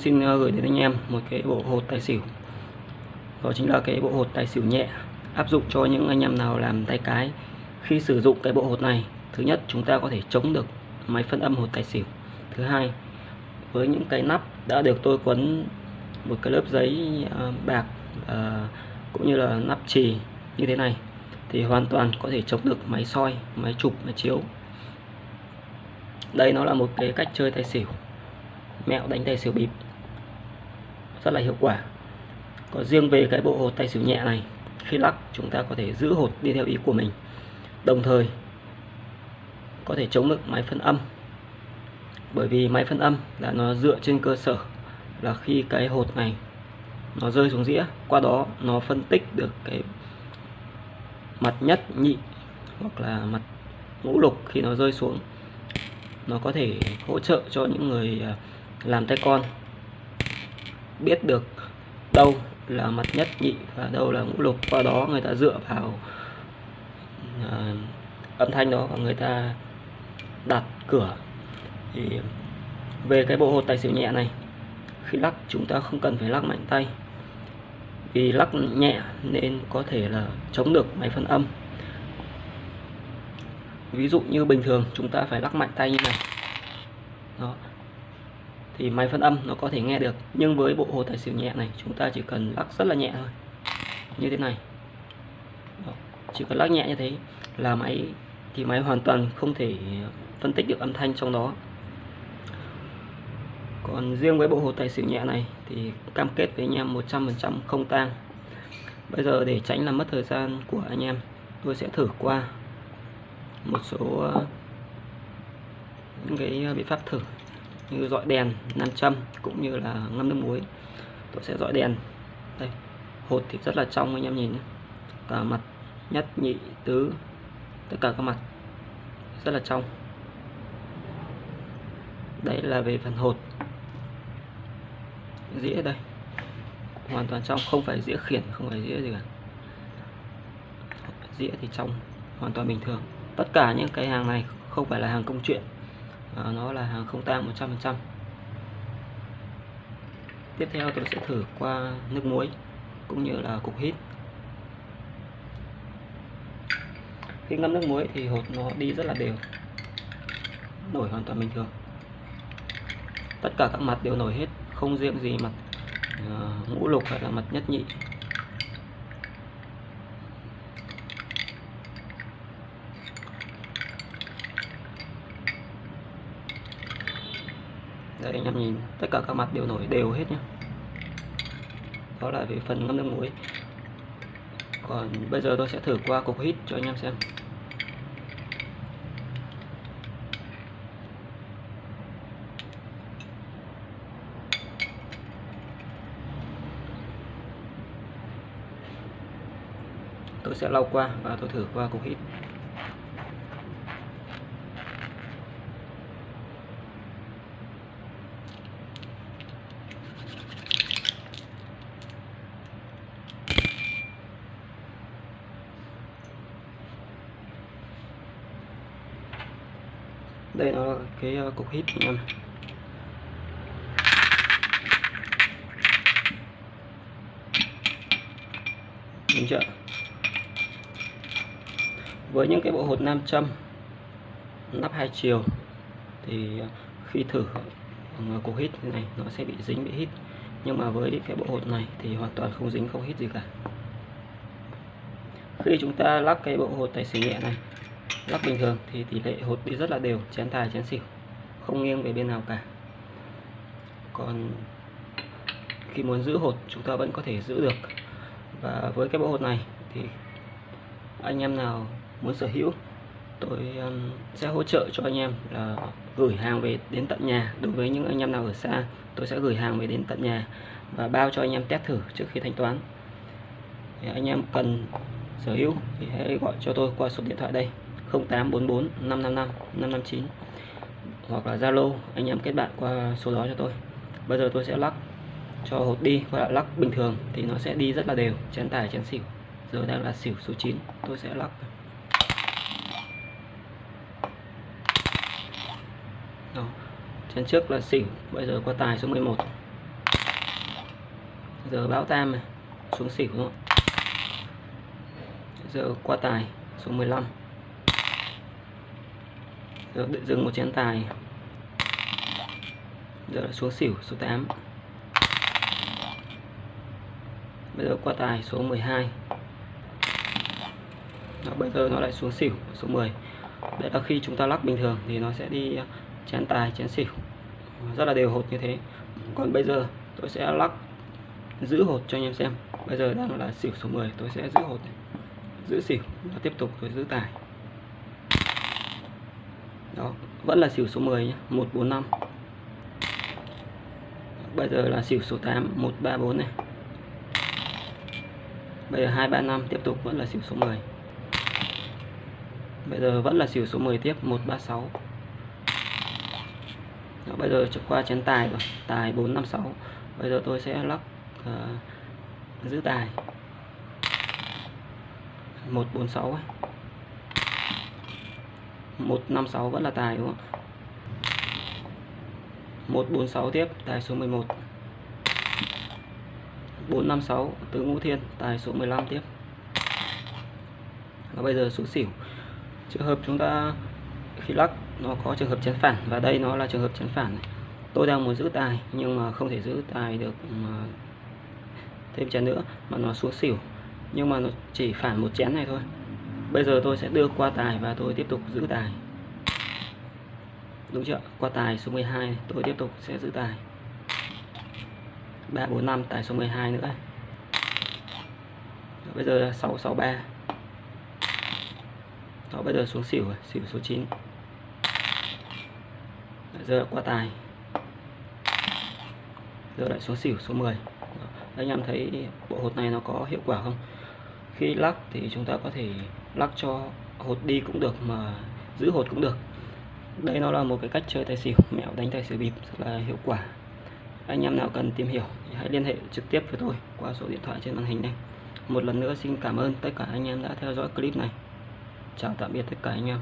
xin ờ, gửi đến anh em một cái bộ hột tài xỉu. Đó chính là cái bộ hột tài xỉu nhẹ, áp dụng cho những anh em nào làm tay cái. Khi sử dụng cái bộ hột này, thứ nhất chúng ta có thể chống được máy phân âm hột tài xỉu. Thứ hai, với những cái nắp đã được tôi quấn một cái lớp giấy ờ, bạc ờ, cũng như là nắp trì như thế này, thì hoàn toàn có thể chống được máy soi, máy chụp, máy chiếu. Đây nó là một cái cách chơi tài xỉu. Mẹo đánh tài xỉu bịp rất là hiệu quả. Có riêng về cái bộ hột tay xỉu nhẹ này, khi lắc chúng ta có thể giữ hột đi theo ý của mình. Đồng thời, có thể chống được máy phân âm. Bởi vì máy phân âm là nó dựa trên cơ sở là khi cái hột này nó rơi xuống dĩa, qua đó nó phân tích được cái mặt nhất, nhị hoặc là mặt ngũ lục khi nó rơi xuống. Nó có thể hỗ trợ cho những người à, làm tay con biết được đâu là mặt nhất nhị và đâu là ngũ lục. Qua đó người ta dựa vào uh, âm thanh đó và người ta đặt cửa. Thì về cái bộ hột tài xỉu nhẹ này khi lắc chúng ta không cần phải lắc mạnh tay. Vì lắc nhẹ nên có thể là chống được máy phân âm. Ví dụ như bình thường chúng ta phải lắc mạnh tay như này. Đó thì máy phân âm nó có thể nghe được. Nhưng với bộ hồ tài xỉu nhẹ này, chúng ta chỉ cần lắc rất là nhẹ thôi. Như thế này. Đó. chỉ cần lắc nhẹ như thế là máy, thì máy hoàn toàn không thể phân tích được âm thanh trong đó. Còn riêng với bộ hồ tài xỉu nhẹ này thì cam kết với anh em 100% không tang. Bây giờ để tránh làm mất thời gian của anh em, tôi sẽ thử qua một số ờ, những cái ờ, biện pháp thử như dọi đèn, nam châm cũng như là ngâm nước muối. Tôi sẽ dọi đèn. Đây, hột thì rất là trong anh em nhìn cả mặt nhất, nhị, tứ, tất cả các mặt rất là trong. Đây là về phần hột. Dĩa đây. Hoàn toàn trong, không phải dĩa khiển, không phải dĩa gì cả. Dĩa thì trong, hoàn toàn bình thường. Tất cả những cái hàng này không phải là hàng công chuyện à, nó là hàng không tan 100% tiếp theo tôi sẽ thử qua nước muối cũng như là cục hít. Khi ngâm nước muối thì hột nó đi rất là đều nổi hoàn toàn bình thường. Tất cả các mặt đều nổi hết không riêng gì mặt uh, ngũ lục hay là mặt nhất nhị. Đây anh em nhìn. Tất cả các mặt đều nổi, đều hết nhé đó là về phần ngâm nước muối. Còn bây giờ tôi sẽ thử qua cục hít cho anh em xem. Tôi sẽ lau qua và tôi thử qua cục hít. Đây nó là cái ờ, cục hít anh em đúng chưa? Với những cái bộ hột nam châm nắp hai chiều thì ờ, khi thử ờ, cục hít này nó sẽ bị dính, bị hít. Nhưng mà với cái bộ hột này thì hoàn toàn không dính, không hít gì cả. Khi chúng ta lắp cái bộ hột tài xỉu nhẹ này lắc bình thường thì tỷ lệ hột đi rất là đều, chén tài chén xỉu, không nghiêng về bên nào cả. Còn khi muốn giữ hột, chúng ta vẫn có thể giữ được. Và với cái bộ hột này thì anh em nào muốn sở hữu, tôi um, sẽ hỗ trợ cho anh em là gửi hàng về đến tận nhà. Đối với những anh em nào ở xa, tôi sẽ gửi hàng về đến tận nhà và bao cho anh em test thử trước khi thanh toán. Thì anh em cần sở hữu thì hãy gọi cho tôi qua số điện thoại đây. 0844 555 559 hoặc là Zalo, anh em kết bạn qua số đó cho tôi. Bây giờ tôi sẽ lắc cho hột đi và là lắc bình thường thì nó sẽ đi rất là đều, chén tài, chén xỉu. Giờ đang là xỉu số 9 tôi sẽ lắc đó. chén trước là xỉu, bây giờ qua tài số 11 giờ báo tam này, xuống xỉu đúng không giờ qua tài số 15 rồi định dừng một chén tài. Giờ là xuống xỉu số 8 bây giờ qua tài số 12 Đó, bây giờ nó lại xuống xỉu số 10 đấy là khi chúng ta lắc bình thường thì nó sẽ đi à, chén tài chén xỉu. Rất là đều hột như thế. Còn bây giờ tôi sẽ lắc giữ hột cho anh em xem. Bây giờ đang là xỉu số 10 tôi sẽ giữ hột này. giữ xỉu và tiếp tục tôi giữ tài đó vẫn là xỉu số 10 nhé 145 bây giờ là xỉu số 8 134 này. Bây giờ 235 tiếp tục vẫn là xỉu số 10 bây giờ vẫn là xỉu số 10 tiếp 136 Đó, bây giờ qua chén tài rồi tài 456 bây giờ tôi sẽ lắc uh, giữ tài. 146 ấy. 156 vẫn là tài, đúng không 146 tiếp, tài số 11 456 tứ ngũ thiên, tài số 15 tiếp. Và bây giờ số xỉu. Trường hợp chúng ta, khi lắc, nó có trường hợp chén phản, và đây nó là trường hợp chén phản này. tôi đang muốn giữ tài, nhưng mà không thể giữ tài được mà thêm chén nữa, mà nó xuống xỉu. Nhưng mà nó chỉ phản một chén này thôi bây giờ tôi sẽ đưa qua tài và tôi tiếp tục giữ tài. Đúng chưa? Qua tài số 12 tôi tiếp tục sẽ giữ tài. 3 4 5 tài số 12 nữa. Bây giờ là 663 đó bây giờ xuống xỉu xỉu số 9 giờ qua tài. Giờ lại xuống xỉu số 10 Đó, anh em thấy bộ hột này nó có hiệu quả không? Khi lắc thì chúng ta có thể lắc cho hột đi cũng được mà giữ hột cũng được. Đây nó là một cái cách chơi tài xỉu, mẹo đánh tài xỉu bịp rất là hiệu quả. Anh em nào cần tìm hiểu thì hãy liên hệ trực tiếp với tôi qua số điện thoại trên màn hình này một lần nữa xin cảm ơn tất cả anh em đã theo dõi clip này. Chào tạm biệt tất cả anh em.